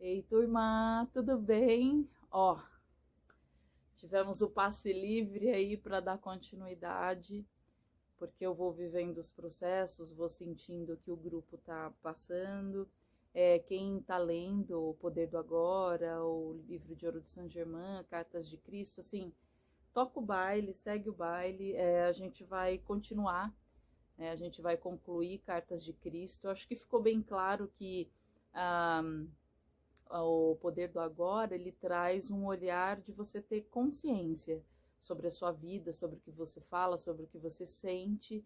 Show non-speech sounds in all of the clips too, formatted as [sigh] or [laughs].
Ei, turma, tudo bem? Ó, tivemos o passe livre aí para dar continuidade, porque eu vou vivendo os processos, vou sentindo que o grupo tá passando. É, quem tá lendo O Poder do Agora, o livro de Ouro de Saint Germain, Cartas de Cristo, assim, toca o baile, segue o baile, é, a gente vai continuar, é, a gente vai concluir Cartas de Cristo. acho que ficou bem claro que. Ah, o poder do agora, ele traz um olhar de você ter consciência sobre a sua vida, sobre o que você fala, sobre o que você sente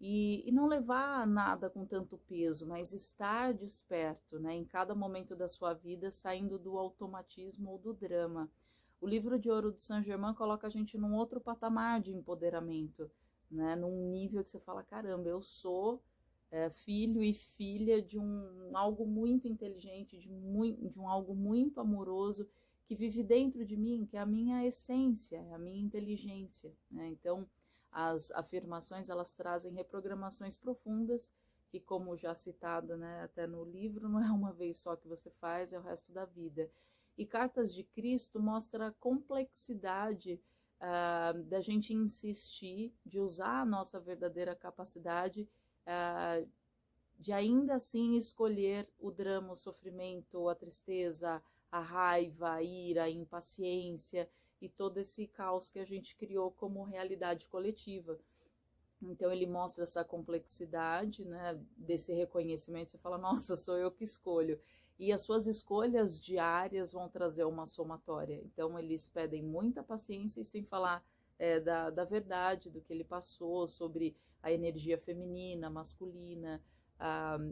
e, e não levar nada com tanto peso, mas estar desperto, né, em cada momento da sua vida, saindo do automatismo ou do drama. O livro de ouro de Saint Germain coloca a gente num outro patamar de empoderamento, né, num nível que você fala, caramba, eu sou é, filho e filha de um algo muito inteligente, de, de um algo muito amoroso que vive dentro de mim, que é a minha essência, é a minha inteligência. Né? Então, as afirmações elas trazem reprogramações profundas que, como já citado né, até no livro, não é uma vez só que você faz, é o resto da vida. E Cartas de Cristo mostra a complexidade uh, da gente insistir, de usar a nossa verdadeira capacidade uh, de ainda assim escolher o drama, o sofrimento, a tristeza, a raiva, a ira, a impaciência e todo esse caos que a gente criou como realidade coletiva. Então ele mostra essa complexidade, né, desse reconhecimento. Você fala, nossa, sou eu que escolho. E as suas escolhas diárias vão trazer uma somatória. Então eles pedem muita paciência e sem falar é, da, da verdade, do que ele passou, sobre a energia feminina, masculina.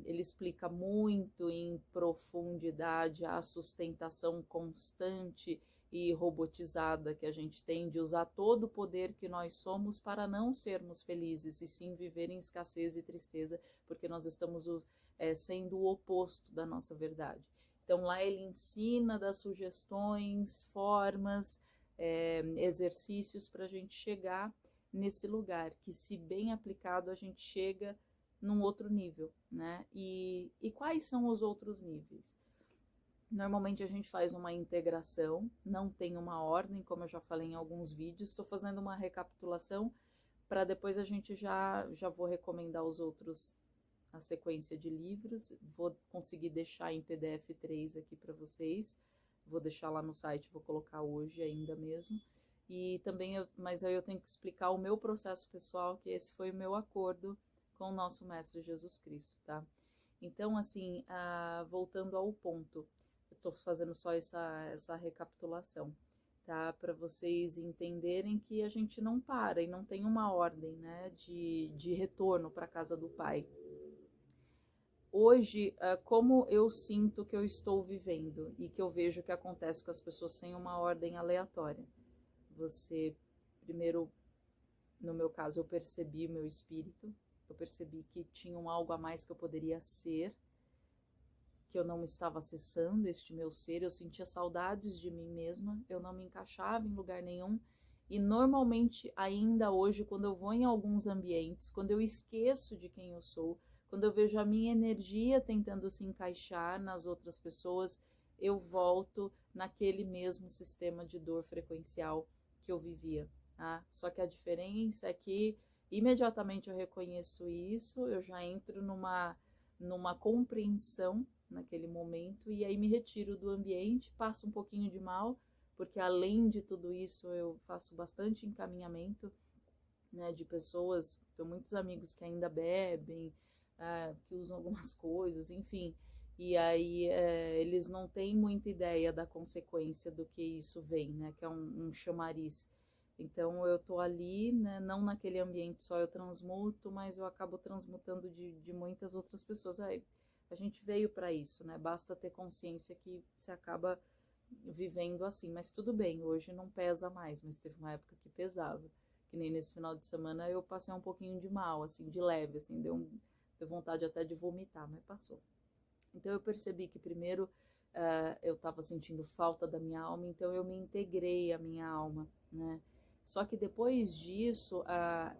Ele explica muito em profundidade a sustentação constante e robotizada que a gente tem de usar todo o poder que nós somos para não sermos felizes e sim viver em escassez e tristeza, porque nós estamos é, sendo o oposto da nossa verdade. Então lá ele ensina das sugestões, formas, é, exercícios para a gente chegar nesse lugar, que se bem aplicado a gente chega num outro nível, né? E, e quais são os outros níveis? Normalmente a gente faz uma integração, não tem uma ordem, como eu já falei em alguns vídeos, estou fazendo uma recapitulação para depois a gente já, já vou recomendar os outros, a sequência de livros, vou conseguir deixar em PDF 3 aqui para vocês, vou deixar lá no site, vou colocar hoje ainda mesmo. E também, eu, mas aí eu tenho que explicar o meu processo pessoal, que esse foi o meu acordo com o nosso Mestre Jesus Cristo, tá? Então, assim, ah, voltando ao ponto, eu tô fazendo só essa, essa recapitulação, tá? Para vocês entenderem que a gente não para e não tem uma ordem, né, de, de retorno para casa do Pai hoje, é, como eu sinto que eu estou vivendo e que eu vejo que acontece com as pessoas sem uma ordem aleatória. Você, primeiro, no meu caso, eu percebi o meu espírito, eu percebi que tinha um algo a mais que eu poderia ser, que eu não estava acessando este meu ser, eu sentia saudades de mim mesma, eu não me encaixava em lugar nenhum. E normalmente, ainda hoje, quando eu vou em alguns ambientes, quando eu esqueço de quem eu sou, quando eu vejo a minha energia tentando se encaixar nas outras pessoas, eu volto naquele mesmo sistema de dor frequencial que eu vivia. Tá? Só que a diferença é que imediatamente eu reconheço isso, eu já entro numa, numa compreensão naquele momento e aí me retiro do ambiente, passo um pouquinho de mal, porque além de tudo isso eu faço bastante encaminhamento né, de pessoas, tenho muitos amigos que ainda bebem, é, que usam [laughs] algumas coisas, enfim. E aí é, eles não têm muita ideia da consequência do que isso vem, né? Que é um, um chamariz. Então eu tô ali, né? Não naquele ambiente só eu transmuto, mas eu acabo transmutando de, de muitas outras pessoas. Aí a gente veio para isso, né? Basta ter consciência que você acaba vivendo assim. Mas tudo bem, hoje não pesa mais, mas teve uma época que pesava. Que nem nesse final de semana eu passei um pouquinho de mal, assim, de leve, assim, deu um Deu vontade até de vomitar, mas passou. Então eu percebi que primeiro uh, eu estava sentindo falta da minha alma, então eu me integrei à minha alma, né? Só que depois disso,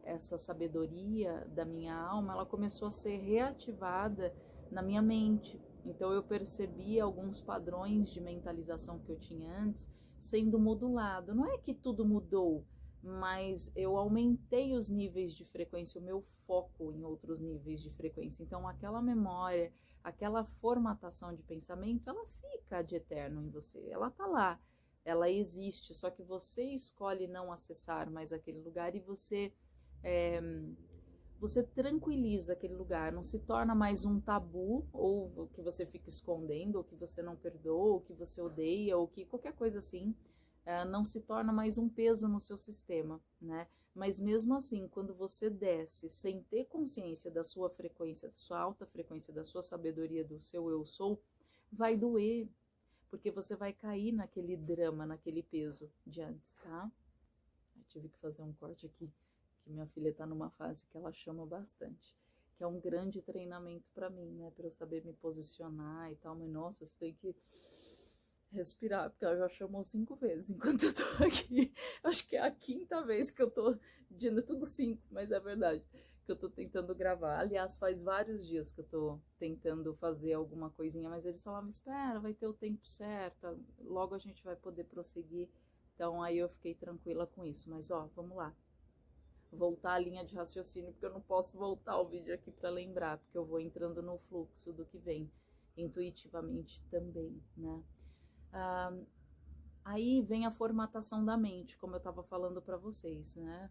essa sabedoria da minha alma, ela começou a ser reativada na minha mente, Então eu percebi alguns padrões de mentalização que eu tinha antes sendo modulado. Não é que tudo mudou, mas eu aumentei os níveis de frequência, o meu foco em outros níveis de frequência. Então aquela memória, aquela formatação de pensamento, ela fica de eterno em você. Ela tá lá, ela existe, só que você escolhe não acessar mais aquele lugar e você é, você tranquiliza aquele lugar, não se torna mais um tabu, ou que você fica escondendo, ou que você não perdoa, ou que você odeia, ou que qualquer coisa assim, uh, não se torna mais um peso no seu sistema, né? Mas mesmo assim, quando você desce sem ter consciência da sua frequência, da sua alta frequência, da sua sabedoria, do seu eu sou, vai doer, porque você vai cair naquele drama, naquele peso de antes, tá? Eu tive que fazer um corte aqui que minha filha está numa fase que ela chama bastante, que é um grande treinamento para mim, né, para eu saber me posicionar e tal, mas nossa, você tem que respirar, porque ela já chamou cinco vezes enquanto eu tô [laughs] aqui. Acho que é a quinta vez que eu tô dizendo tudo cinco, mas é verdade que eu tô tentando gravar. Aliás, faz vários dias que eu tô tentando fazer alguma coisinha, mas eles falavam, espera, vai ter o tempo certo, logo a gente vai poder prosseguir. Então aí eu fiquei tranquila com isso. Mas ó, vamos lá voltar a linha de raciocínio, porque eu não posso voltar o vídeo aqui para lembrar, porque eu vou entrando no fluxo do que vem, intuitivamente também, né? Ah, aí vem a formatação da mente, como eu estava falando para vocês, né?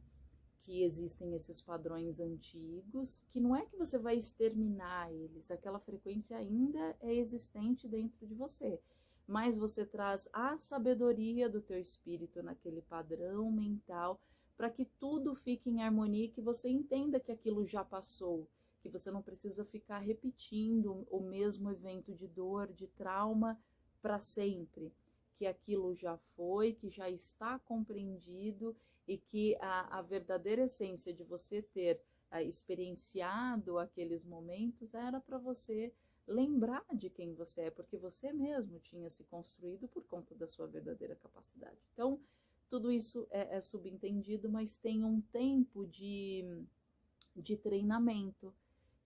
Que existem esses padrões antigos, que não é que você vai exterminar eles, aquela frequência ainda é existente dentro de você, mas você traz a sabedoria do teu espírito naquele padrão mental para que tudo fique em harmonia, que você entenda que aquilo já passou, que você não precisa ficar repetindo o mesmo evento de dor, de trauma para sempre, que aquilo já foi, que já está compreendido e que a, a verdadeira essência de você ter a, experienciado aqueles momentos era para você lembrar de quem você é, porque você mesmo tinha se construído por conta da sua verdadeira capacidade. Então, tudo isso é, é subentendido, mas tem um tempo de, de treinamento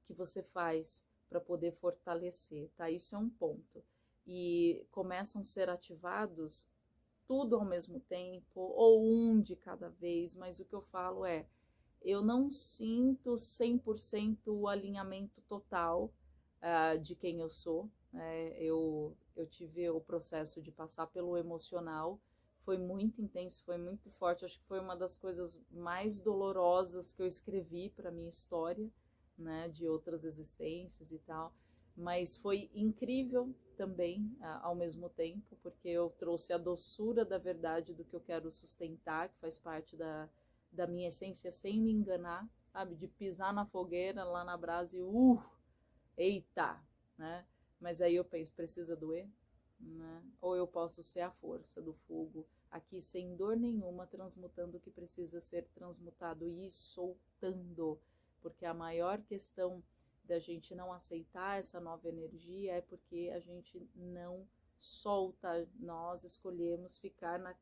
que você faz para poder fortalecer, tá? Isso é um ponto. E começam a ser ativados tudo ao mesmo tempo, ou um de cada vez, mas o que eu falo é, eu não sinto 100% o alinhamento total uh, de quem eu sou. Né? eu, eu tive o processo de passar pelo emocional, foi muito intenso, foi muito forte. Acho que foi uma das coisas mais dolorosas que eu escrevi para minha história, né, de outras existências e tal. Mas foi incrível também, ao mesmo tempo, porque eu trouxe a doçura da verdade do que eu quero sustentar, que faz parte da, da minha essência, sem me enganar, sabe? De pisar na fogueira lá na brasa e, uh, eita, né? Mas aí eu penso, precisa doer? Né? Ou eu posso ser a força do fogo aqui sem dor nenhuma, transmutando o que precisa ser transmutado e soltando, porque a maior questão da gente não aceitar essa nova energia é porque a gente não solta, nós escolhemos ficar na,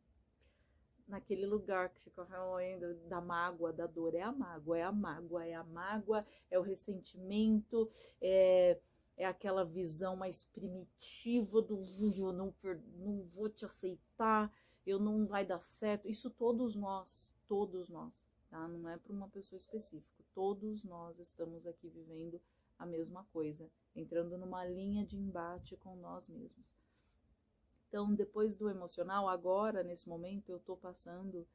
naquele lugar que fica remoendo da mágoa, da dor, é a mágoa, é a mágoa, é a mágoa, é o ressentimento, é é aquela visão mais primitiva do eu não, não vou te aceitar, eu não vai dar certo. Isso todos nós, todos nós, tá? Não é para uma pessoa específica. Todos nós estamos aqui vivendo a mesma coisa, entrando numa linha de embate com nós mesmos. Então, depois do emocional, agora, nesse momento, eu estou passando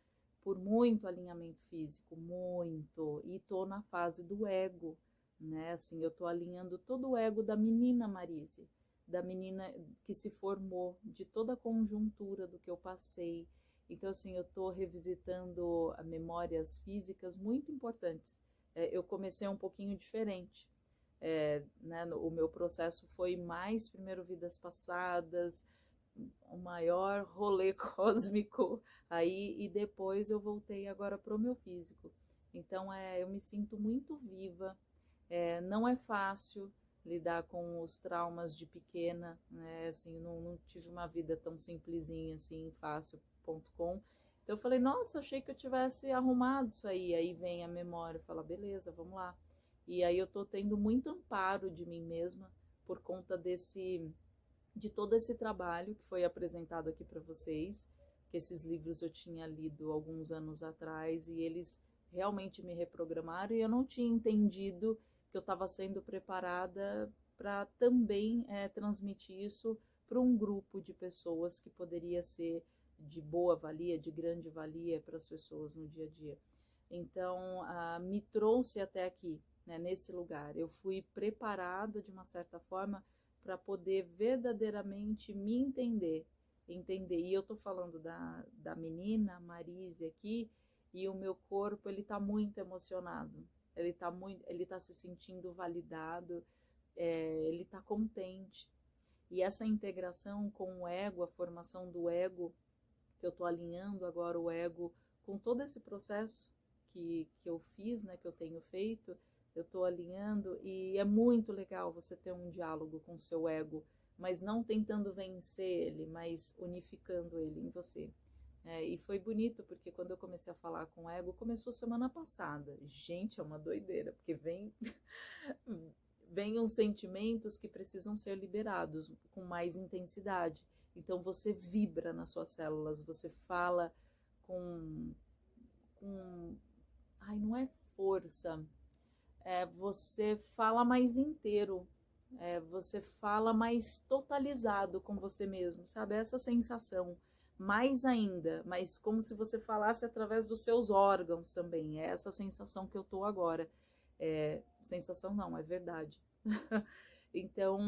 por muito alinhamento físico, muito, e estou na fase do ego, né? Assim, eu estou alinhando todo o ego da menina Marise, da menina que se formou, de toda a conjuntura do que eu passei. Então, assim, eu estou revisitando memórias físicas muito importantes. É, eu comecei um pouquinho diferente. É, né, o meu processo foi mais primeiro vidas passadas, o maior rolê [laughs] cósmico aí e depois eu voltei agora para o meu físico. Então é, eu me sinto muito viva, é, não é fácil lidar com os traumas de pequena, né? Assim, não, não tive uma vida tão simplesinha assim, fácil.com. Então eu falei, nossa, achei que eu tivesse arrumado isso aí. Aí vem a memória fala, beleza, vamos lá. E aí eu tô tendo muito amparo de mim mesma por conta desse de todo esse trabalho que foi apresentado aqui para vocês, que esses livros eu tinha lido alguns anos atrás e eles realmente me reprogramaram e eu não tinha entendido que eu estava sendo preparada para também é, transmitir isso para um grupo de pessoas que poderia ser de boa valia, de grande valia para as pessoas no dia a dia. Então, ah, me trouxe até aqui, né, nesse lugar. Eu fui preparada de uma certa forma para poder verdadeiramente me entender, entender. E eu tô falando da, da menina Marise aqui, e o meu corpo ele tá muito emocionado. Ele tá muito, ele tá se sentindo validado, é, ele tá contente. E essa integração com o ego, a formação do ego, que eu tô alinhando agora o ego com todo esse processo que, que eu fiz, né, que eu tenho feito, eu estou alinhando e é muito legal você ter um diálogo com o seu ego, mas não tentando vencer ele, mas unificando ele em você. É, e foi bonito porque quando eu comecei a falar com o ego, começou semana passada. Gente, é uma doideira, porque vem [laughs] uns sentimentos que precisam ser liberados com mais intensidade. Então você vibra nas suas células, você fala com com ai, não é força, é, você fala mais inteiro, é, você fala mais totalizado com você mesmo, sabe? Essa sensação, mais ainda, mas como se você falasse através dos seus órgãos também. É essa sensação que eu tô agora. É, sensação não, é verdade. [laughs] então,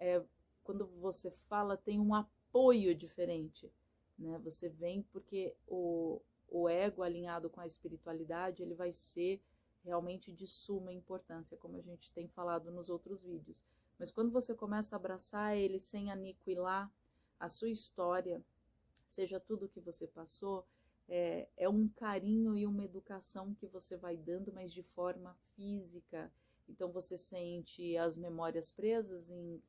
é, quando você fala, tem um apoio diferente, né? Você vem porque o, o ego alinhado com a espiritualidade, ele vai ser realmente de suma importância, como a gente tem falado nos outros vídeos. Mas quando você começa a abraçar ele sem aniquilar a sua história, seja tudo que você passou, é, é um carinho e uma educação que você vai dando, mas de forma física. Então você sente as memórias presas em,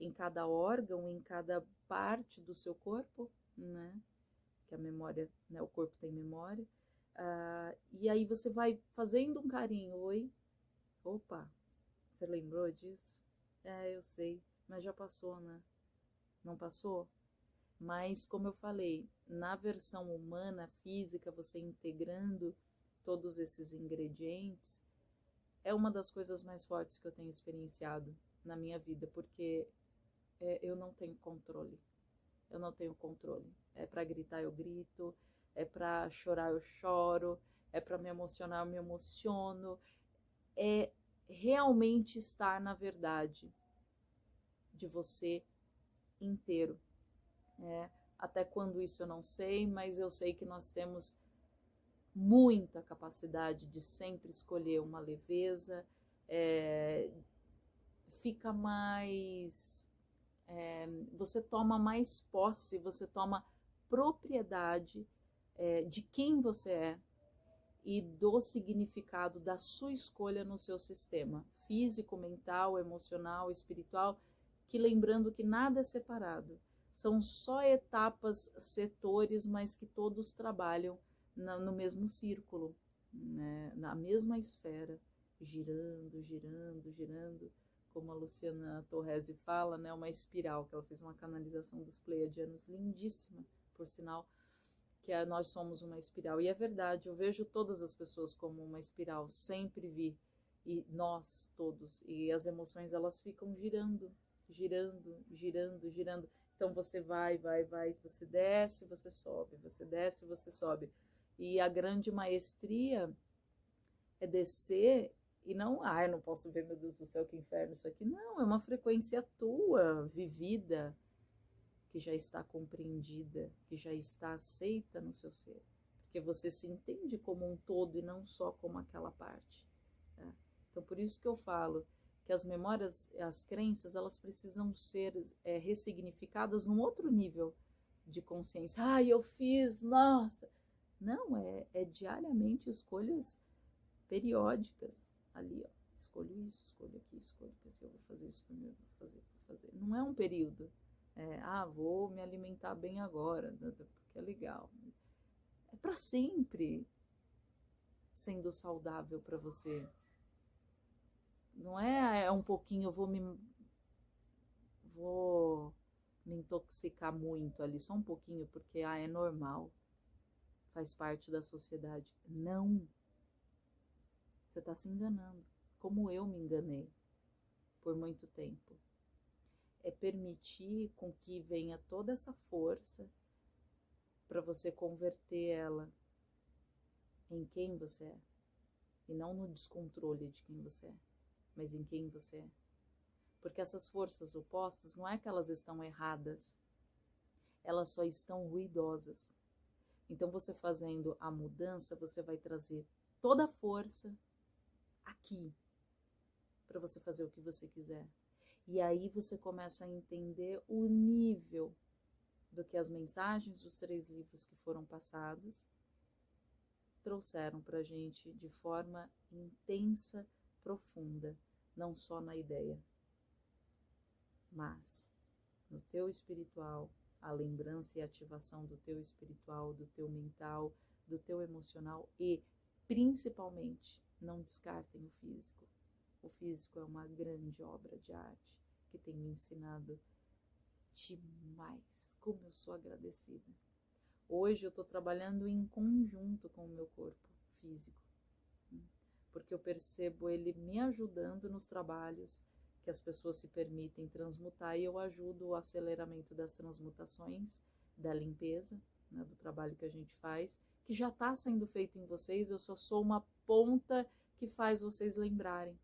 em cada órgão, em cada parte do seu corpo, né? Que a memória, né? O corpo tem memória. Uh, e aí você vai fazendo um carinho. Oi? Opa, você lembrou disso? É, eu sei, mas já passou, né? Não passou? Mas, como eu falei, na versão humana, física, você integrando todos esses ingredientes, é uma das coisas mais fortes que eu tenho experienciado na minha vida, porque é, eu não tenho controle. Eu não tenho controle. É para gritar, eu grito é para chorar eu choro, é para me emocionar eu me emociono, é realmente estar na verdade de você inteiro. É, até quando isso eu não sei, mas eu sei que nós temos muita capacidade de sempre escolher uma leveza, é, fica mais. É, você toma mais posse, você toma propriedade é, de quem você é e do significado da sua escolha no seu sistema físico, mental, emocional, espiritual, que lembrando que nada é separado, são só etapas, setores, mas que todos trabalham na, no mesmo círculo, né, na mesma esfera, girando, girando, girando, como a Luciana Torresi fala, né, uma espiral, que ela fez uma canalização dos pleiadianos lindíssima, por sinal, que é, nós somos uma espiral. E é verdade, eu vejo todas as pessoas como uma espiral, sempre vi. E nós todos. E as emoções, elas ficam girando, girando, girando, girando. Então você vai, vai, vai, você desce, você sobe, você desce, você sobe. E a grande maestria é descer e não, ah, eu não posso ver, meu Deus do céu, que inferno isso aqui. Não, é uma frequência tua, vivida, que já está compreendida, que já está aceita no seu ser, porque você se entende como um todo e não só como aquela parte. Né? Então, por isso que eu falo que as memórias, as crenças, elas precisam ser é, ressignificadas num outro nível de consciência. Ah, eu fiz, nossa! Não, é, é diariamente escolhas periódicas ali, ó. Escolho isso, escolho aqui, escolho aqui, eu vou fazer isso primeiro, vou fazer, vou fazer. Não é um período, é, ah, vou me alimentar bem agora, porque é legal. É para sempre sendo saudável para você. Não é, é um pouquinho, eu vou me vou me intoxicar muito ali, só um pouquinho, porque ah, é normal, faz parte da sociedade. Não. Você está se enganando, como eu me enganei por muito tempo. É permitir com que venha toda essa força para você converter ela em quem você é. E não no descontrole de quem você é, mas em quem você é. Porque essas forças opostas não é que elas estão erradas, elas só estão ruidosas. Então, você fazendo a mudança, você vai trazer toda a força aqui para você fazer o que você quiser. E aí você começa a entender o nível do que as mensagens dos três livros que foram passados trouxeram para a gente de forma intensa, profunda, não só na ideia, mas no teu espiritual, a lembrança e ativação do teu espiritual, do teu mental, do teu emocional e, principalmente, não descartem o físico. O físico é uma grande obra de arte que tem me ensinado demais. Como eu sou agradecida. Hoje eu estou trabalhando em conjunto com o meu corpo físico, hum, porque eu percebo ele me ajudando nos trabalhos que as pessoas se permitem transmutar e eu ajudo o aceleramento das transmutações, da limpeza, né, do trabalho que a gente faz, que já está sendo feito em vocês, eu só sou uma ponta que faz vocês lembrarem.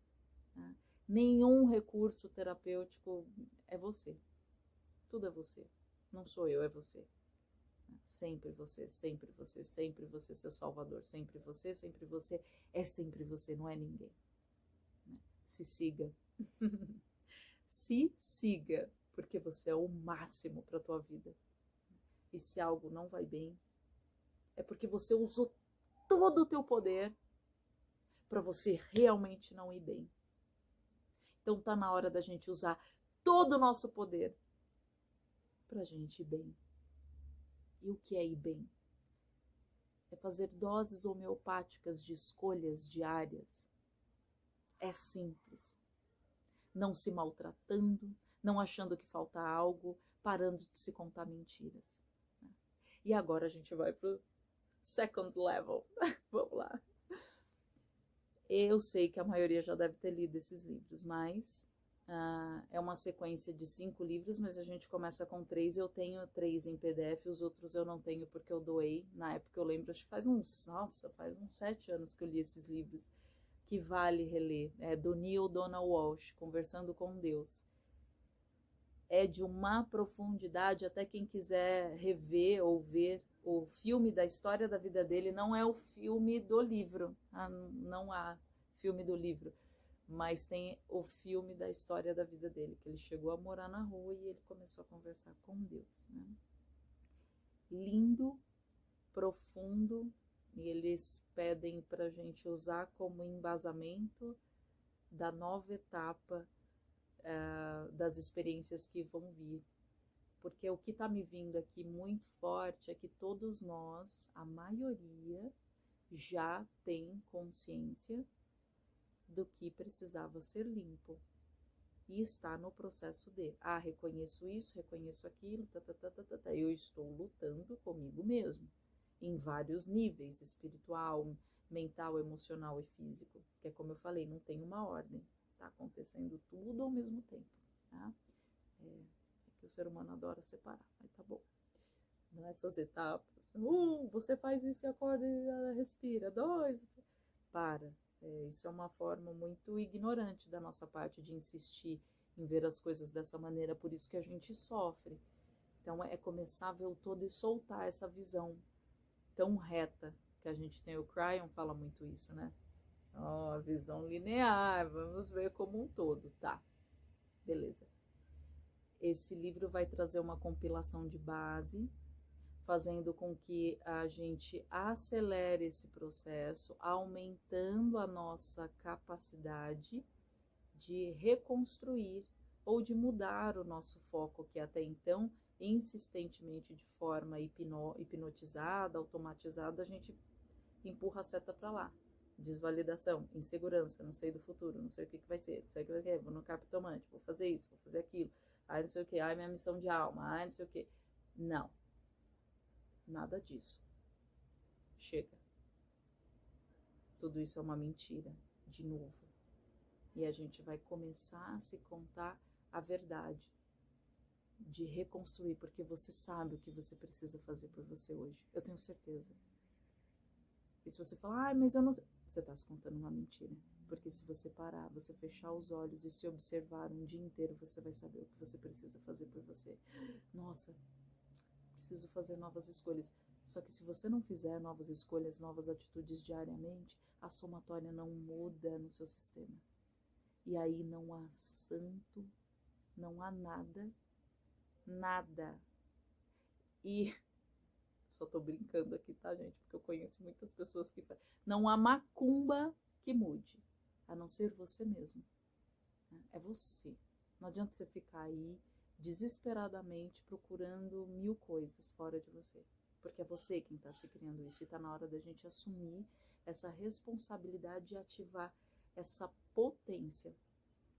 Né? Nenhum recurso terapêutico é você. Tudo é você. Não sou eu, é você. Sempre você, sempre você, sempre você, seu salvador. Sempre você, sempre você. É sempre você, não é ninguém. Se siga. [laughs] Se siga, porque você é o máximo para tua vida. E se algo não vai bem, é porque você usou todo o teu poder para você realmente não ir bem. Então tá na hora da gente usar todo o nosso poder para a gente ir bem. E o que é ir bem? É fazer doses homeopáticas de escolhas diárias. É simples. Não se maltratando, não achando que falta algo, parando de se contar mentiras. E agora a gente vai para o second level. [laughs] Vamos lá. Eu sei que a maioria já deve ter lido esses livros, mas uh, é uma sequência de cinco livros, mas a gente começa com três. Eu tenho três em PDF, os outros eu não tenho porque eu doei. Na época eu lembro, acho que faz uns, nossa, faz uns sete anos que eu li esses livros, que vale reler. É do Neil Donald Walsh, Conversando com Deus. É de uma profundidade, até quem quiser rever ou ver o filme da história da vida dele não é o filme do livro, ah, não há filme do livro, mas tem o filme da história da vida dele, que ele chegou a morar na rua e ele começou a conversar com Deus. Né? Lindo, profundo, e eles pedem para a gente usar como embasamento da nova etapa uh, das experiências que vão vir porque o que está me vindo aqui muito forte é que todos nós, a maioria, já tem consciência do que precisava ser limpo e está no processo de, ah, reconheço isso, reconheço aquilo, tá, tá, tá, tá, tá, tá. eu estou lutando comigo mesmo, em vários níveis, espiritual, mental, emocional e físico, que é como eu falei, não tem uma ordem, tá acontecendo tudo ao mesmo tempo, tá? É, o ser humano adora separar, mas tá bom. Nessas etapas, um, você faz isso e acorda e respira, dois, para. É, isso é uma forma muito ignorante da nossa parte de insistir em ver as coisas dessa maneira, por isso que a gente sofre. Então é começar a ver o todo e soltar essa visão tão reta que a gente tem. O Cryon fala muito isso, né? Ó, oh, visão linear, vamos ver como um todo, tá? Beleza. Esse livro vai trazer uma compilação de base, fazendo com que a gente acelere esse processo, aumentando a nossa capacidade de reconstruir ou de mudar o nosso foco, que até então, insistentemente, de forma hipno, hipnotizada, automatizada, a gente empurra a seta para lá. Desvalidação, insegurança, não sei do futuro, não sei o que, que vai ser, não sei o que vai ser, vou no captomante, vou fazer isso, vou fazer aquilo ai não sei o que, ai minha missão de alma, ai não sei o que. Não. Nada disso. Chega. Tudo isso é uma mentira, de novo. E a gente vai começar a se contar a verdade, de reconstruir, porque você sabe o que você precisa fazer por você hoje. Eu tenho certeza. E se você falar, ai, mas eu não sei. Você está se contando uma mentira. Porque se você parar, você fechar os olhos e se observar um dia inteiro, você vai saber o que você precisa fazer por você. Nossa, preciso fazer novas escolhas. Só que se você não fizer novas escolhas, novas atitudes diariamente, a somatória não muda no seu sistema. E aí não há santo, não há nada, nada. E [laughs] só tô brincando aqui, tá, gente? Porque eu conheço muitas pessoas que falam. Não há macumba que mude a não ser você mesmo. Né? É você. Não adianta você ficar aí desesperadamente procurando mil coisas fora de você, porque é você quem está se criando isso e está na hora da gente assumir essa responsabilidade de ativar essa potência,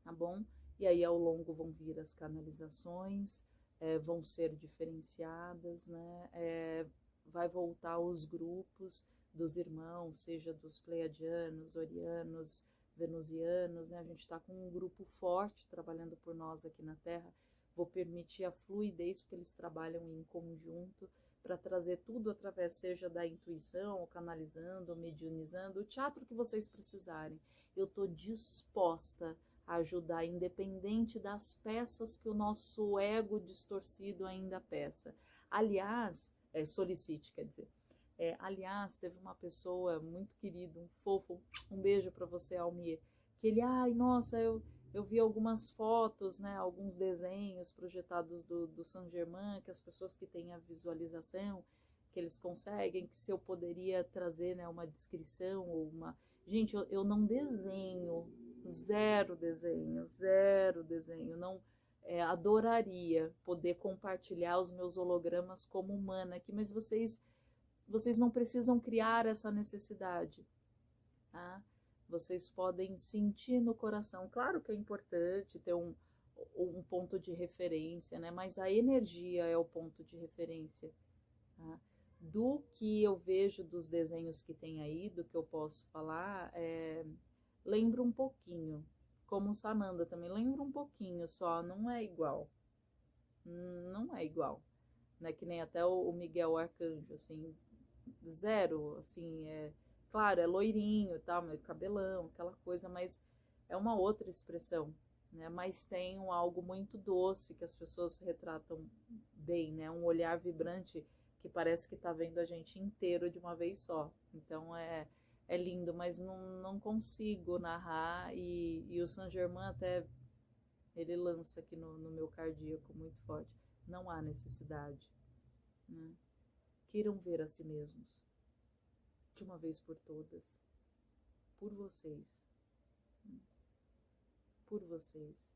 tá bom? E aí ao longo vão vir as canalizações, é, vão ser diferenciadas, né? É, vai voltar os grupos dos irmãos, seja dos pleiadianos, orianos, venusianos, né? a gente está com um grupo forte trabalhando por nós aqui na Terra. Vou permitir a fluidez, porque eles trabalham em conjunto, para trazer tudo através, seja da intuição, canalizando, mediunizando, o teatro que vocês precisarem. Eu estou disposta a ajudar, independente das peças que o nosso ego distorcido ainda peça. Aliás, é, solicite, quer dizer. É, aliás, teve uma pessoa muito querida, um fofo, um beijo para você, Almir, que ele, ai, nossa, eu, eu vi algumas fotos, né, alguns desenhos projetados do, do Saint Germain, que as pessoas que têm a visualização, que eles conseguem, que se eu poderia trazer, né, uma descrição ou uma... Gente, eu, eu não desenho, zero desenho, zero desenho, não... É, adoraria poder compartilhar os meus hologramas como humana aqui, mas vocês vocês não precisam criar essa necessidade. Tá? Vocês podem sentir no coração. Claro que é importante ter um, um ponto de referência, né? mas a energia é o ponto de referência. Tá? Do que eu vejo dos desenhos que tem aí, do que eu posso falar, é, lembra um pouquinho. Como o Sananda também, lembra um pouquinho só, não é igual. Não é igual. Né? Que nem até o Miguel Arcanjo, assim, zero, assim, é claro, é loirinho e tal, meu cabelão, aquela coisa, mas é uma outra expressão, né? Mas tem um algo muito doce que as pessoas retratam bem, né? Um olhar vibrante que parece que tá vendo a gente inteiro de uma vez só. Então é é lindo, mas não, não consigo narrar e, e o Saint Germain até ele lança aqui no, no meu cardíaco muito forte. Não há necessidade. Né? Queiram ver a si mesmos, de uma vez por todas, por vocês, por vocês.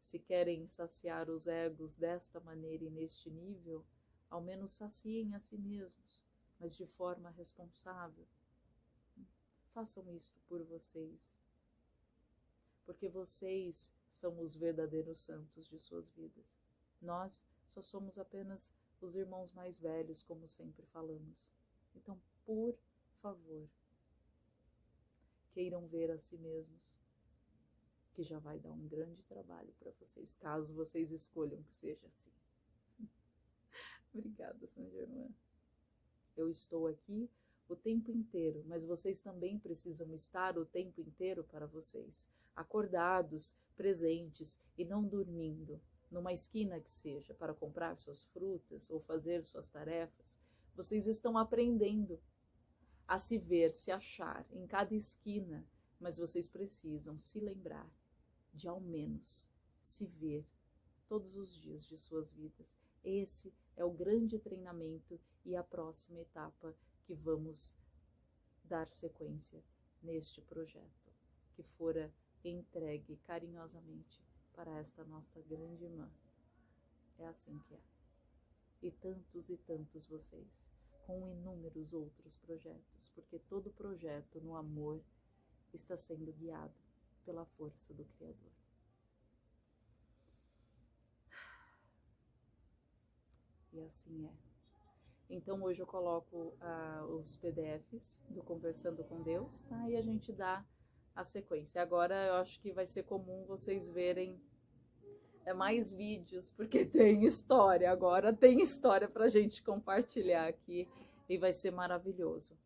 Se querem saciar os egos desta maneira e neste nível, ao menos saciem a si mesmos, mas de forma responsável. Façam isto por vocês, porque vocês são os verdadeiros santos de suas vidas. Nós só somos apenas os irmãos mais velhos, como sempre falamos. Então, por favor, queiram ver a si mesmos, que já vai dar um grande trabalho para vocês, caso vocês escolham que seja assim. [laughs] Obrigada, São Germain. Eu estou aqui o tempo inteiro, mas vocês também precisam estar o tempo inteiro para vocês, acordados, presentes e não dormindo numa esquina que seja, para comprar suas frutas ou fazer suas tarefas, vocês estão aprendendo a se ver, se achar em cada esquina, mas vocês precisam se lembrar de ao menos se ver todos os dias de suas vidas. Esse é o grande treinamento e a próxima etapa que vamos dar sequência neste projeto, que fora entregue carinhosamente para esta nossa grande irmã. É assim que é. E tantos e tantos vocês, com inúmeros outros projetos, porque todo projeto no amor está sendo guiado pela força do Criador. E assim é. Então hoje eu coloco ah, os PDFs do Conversando com Deus, tá? E a gente dá a sequência. Agora eu acho que vai ser comum vocês verem é, mais vídeos, porque [laughs] tem história. Agora tem história para a gente compartilhar aqui e vai ser maravilhoso.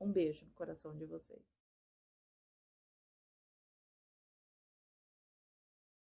Um beijo no coração de vocês.